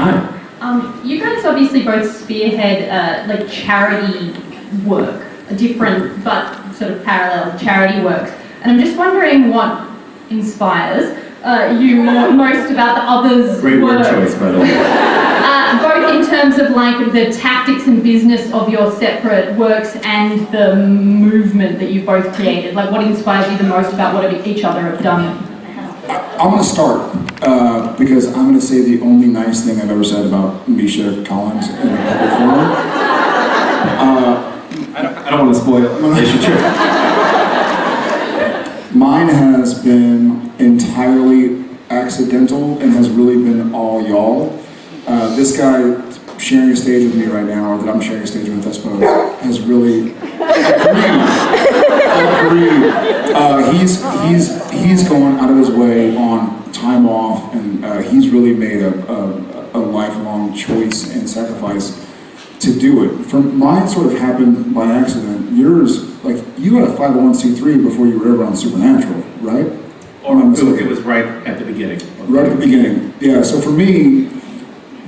Hi. Um, you guys obviously both spearhead uh, like charity work, different but sort of parallel charity works. And I'm just wondering what inspires uh, you most about the others' Great word work. choice, by the way. Uh, both in terms of like the tactics and business of your separate works and the movement that you've both created. Like what inspires you the most about what each other have done? I'm gonna start, uh, because I'm gonna say the only nice thing I've ever said about Misha Collins in a public forum. Uh, I don't, I don't want to spoil relationship. Mine has been entirely accidental and has really been all y'all. Uh, this guy sharing a stage with me right now, or that I'm sharing a stage with, I suppose, has really agreed. Uh, he's he's he's going out of his way on time off, and uh, he's really made a, a, a lifelong choice and sacrifice to do it. For mine, sort of happened by accident. Yours, like you had a 501c3 before you were ever on Supernatural, right? Or it was, it was right at the beginning. Right at the beginning. Yeah. So for me,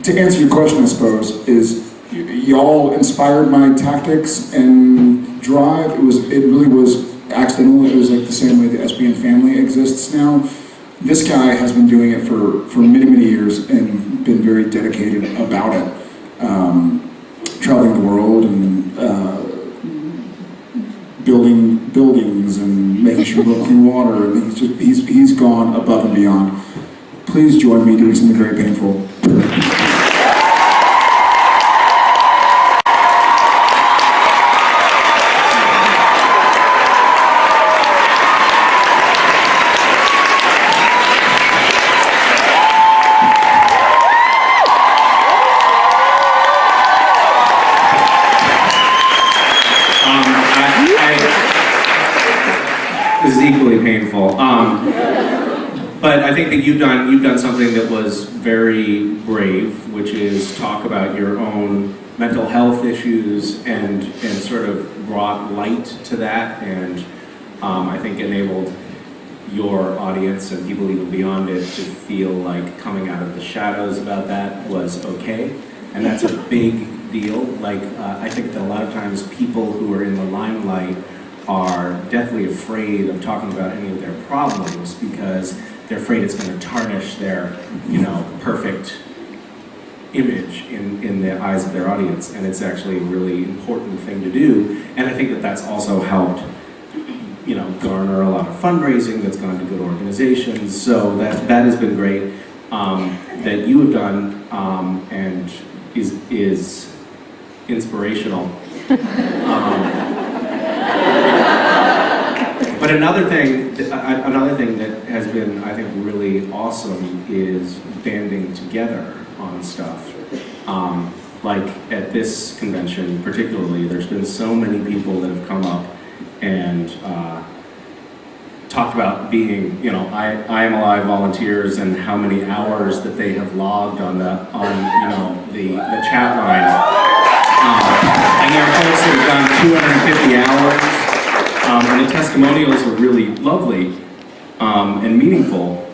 to answer your question, I suppose, is y'all inspired my tactics and drive. It was. It really was accidental. It was like the same way the SPN family exists now. This guy has been doing it for for many many years and been very dedicated about it. Um, traveling the world and. Uh, building buildings and making sure we have clean water and he's just he's he's gone above and beyond. Please join me doing something very painful. Painful. Um, but I think that you've done you've done something that was very brave, which is talk about your own mental health issues and and sort of brought light to that, and um, I think enabled your audience and people even beyond it to feel like coming out of the shadows about that was okay, and that's a big deal. Like uh, I think that a lot of times people who are in the limelight are deathly afraid of talking about any of their problems because they're afraid it's going to tarnish their, you know, perfect image in, in the eyes of their audience, and it's actually a really important thing to do. And I think that that's also helped, you know, garner a lot of fundraising that's gone to good organizations. So that that has been great um, that you have done um, and is is inspirational. Um, another thing, another thing that has been, I think, really awesome is banding together on stuff. Um, like at this convention, particularly, there's been so many people that have come up and uh, talked about being, you know, I, I am alive volunteers and how many hours that they have logged on the, on, you know, the, the chat line. Um, and there are folks that have done 250 hours. Um, and the testimonials are really lovely um, and meaningful.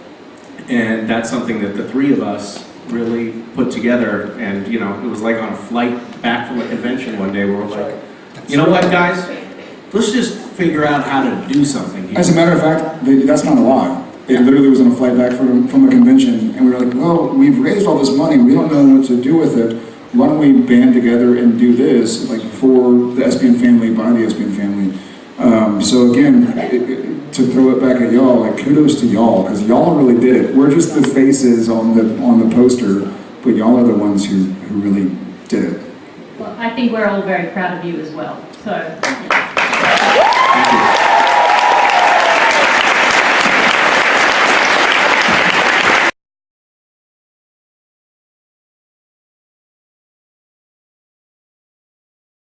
And that's something that the three of us really put together. And, you know, it was like on a flight back from a convention one day where we're like, you know what, guys? Let's just figure out how to do something here. As a matter of fact, that's not a lie. It literally was on a flight back from, from a convention, and we were like, well, we've raised all this money, we don't know what to do with it. Why don't we band together and do this, like for the SPN family, by the SPN family? Um, so again, it, it, to throw it back at y'all, like kudos to y'all, because y'all really did it. We're just the faces on the on the poster, but y'all are the ones who, who really did it. Well, I think we're all very proud of you as well. So.